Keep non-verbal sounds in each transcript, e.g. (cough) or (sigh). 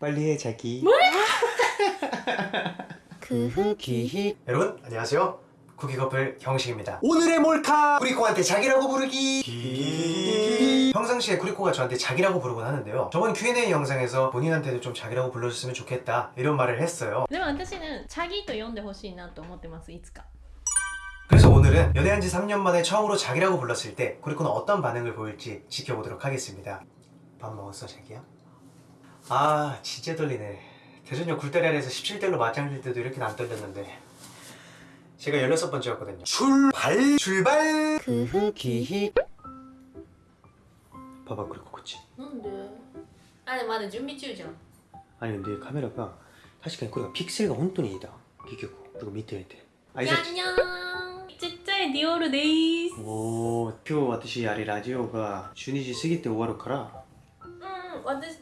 빨리 해 자기 (laughs) 구흑이 여러분 안녕하세요 쿠키커플 형식입니다 오늘의 몰카 쿠리코한테 자기라고 부르기 평상시에 쿠리코가 저한테 자기라고 부르곤 하는데요 저번 Q&A 영상에서 본인한테도 좀 자기라고 불러줬으면 좋겠다 이런 말을 했어요 でも私ねチャギと呼んでほしいなと思ってますいつか 그래서 오늘은 연애한 지 3년 만에 처음으로 자기라고 불렀을 때 쿠리코는 어떤 반응을 보일지 지켜보도록 하겠습니다 밥 먹었어 자기야? 아 진짜 떨리네. 대전역 굴다리에서 17대로 맞짱질 때도 이렇게 안 떨렸는데. 제가 16번째였거든요. 출발! 출발! 그흐 기히. 봐봐 그리고 그치? 뭔데? 아니 맞아. 준비 중이죠. 아니 근데 카메라가 사실 그냥 그리고 픽셀가 혼돈이다. 기계고. 그리고 밑에 밑에. 아이사... 안녕 진짜의 니오르 데이스. 오 표, 와타시 아리 라디오가 주니지 스기 때 오와로 카라? 음, 와타시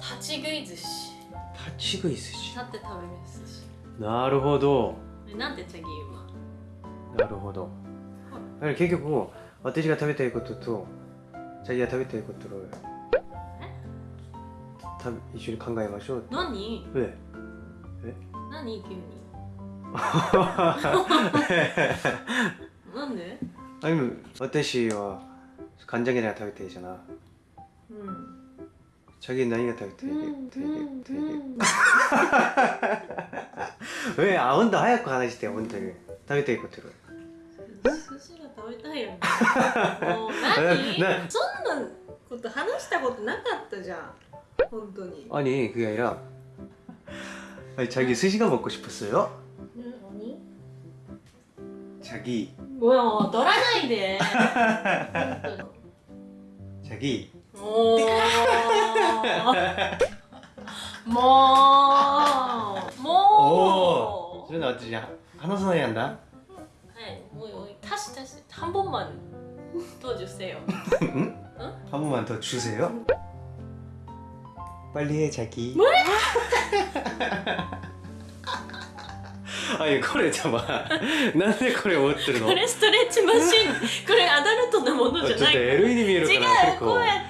立ち食い寿司立ち食い寿司立って食べる寿司なるほどえなんてチャギ今なるほどだから結局私が食べたいこととジャギが食べたいことをた一緒に考えましょう何え何急に(laughs) なんであでも私は간장게장食べたいじゃなうん 자기 나이가 되게 되게 되게. 되게 왜아 온도 하얗고 하나시대 온도 다게 되게 고트로 寿司ら食べたいよもう何そんなこと話したことなかったじゃん本当に아니 (laughs) 네, 네. 그게 아니라. 아니 자기 스시가 먹고 싶었어요? 응 아니. 자기. 뭐야 돌아가야 돼 (laughs) 자기. 当にもうもうもう 저는 어떠지? 하나 소나이 한다? はいもう足し足し한 번만 더 주세요 한 번만 더 주세요 빨리 해 자기 아니 これ 잠깐만 なんでこれ持ってるのこれストレッチマシンこれアダルトなものじゃちょっとない LE に見えるかな違う結構こうやって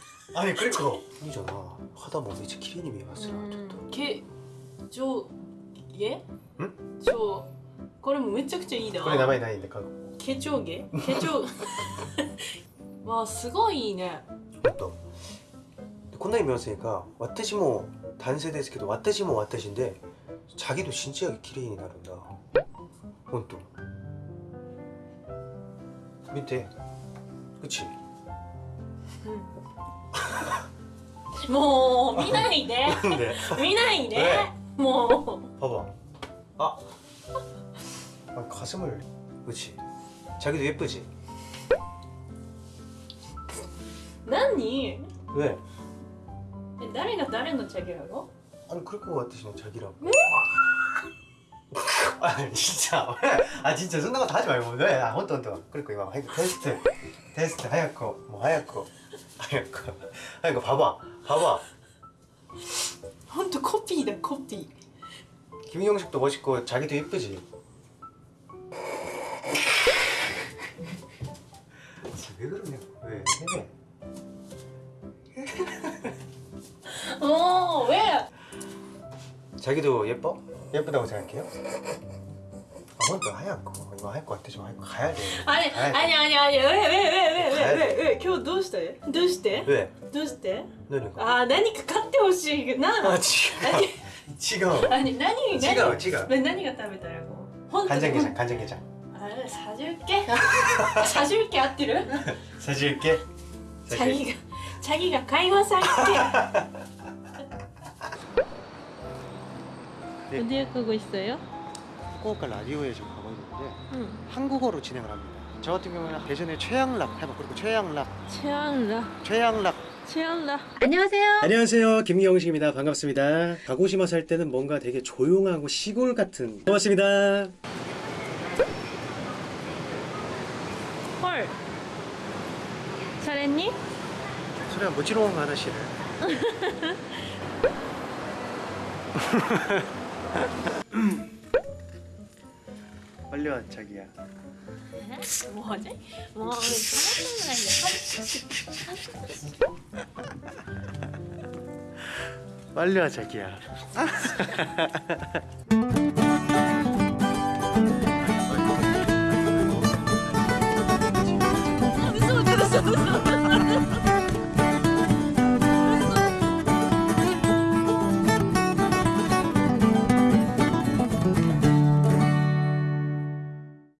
아니 그러니까 이잖아 하다 보면 이제 기린이 미웠어요うん또 け上下ん上これもめちゃくちゃいいな これ名前ないんで書く毛上下毛上わあすごいいいね 또こんなに見ませんか私も男性ですけど私も私で 자기도 진지하게 기레인이 나른다本当 밑에 그치? もう見ないで 근데 見ないでねも 봐봐 (laughs) 아, 아 가슴을 그치? 자기도 예쁘지? う何 왜? え誰が誰のチャゲラの 아니 그럴 것 같으시면 자기라고 아 진짜. 아 진짜 순간 다 하지 말고 네, 아 헌터 헌터 그리고 이거 하이고 테스트. 테스트 하얗고 뭐 하얗고. 하얗고. 하얗고 봐봐. 봐봐. 헌터 커피다 커피. 김용식도 멋있고 자기도 예쁘지? 왜 그러냐고 왜어. 자기도 예뻐? 예쁘다고 생각해요? 아, 그러니까 하얀 거 이거 할거 같아 좀 할거 가야 돼 아니 가야 아니 아니 아니 왜 왜 왜 왜 왜 왜왜今日 どうして?どうして? 왜? どうして? 그러니까 아, 何か買ってほしいな. 그 그 아, 지금 (laughs) 지금 아니, 何 지금 지금 왜何が食べたらこう? 간장게장 간장게장 아, 사줄게. 사줄게, 아띠를. (laughs) 사줄게. 자기가 자기가 가이만 살게. (laughs) 네. 어디에 가고 있어요? 후쿠오카 라디오에 지금 가고 있는데 응. 한국어로 진행을 합니다. 저 같은 경우에는 대전에 최양락 해봐. 그리고 최양락. 최양라 최양락. 최양라 안녕하세요. 안녕하세요. 김경식입니다. 반갑습니다. 가고시마 살 때는 뭔가 되게 조용하고 시골 같은. 고맙습니다. 헐. 잘했니? 소리가 무지롱 하나씨를 (laughs) (laughs) 빨리 와 자기야 뭐지? 뭐 잘못한 빨리 와 자기야 (laughs)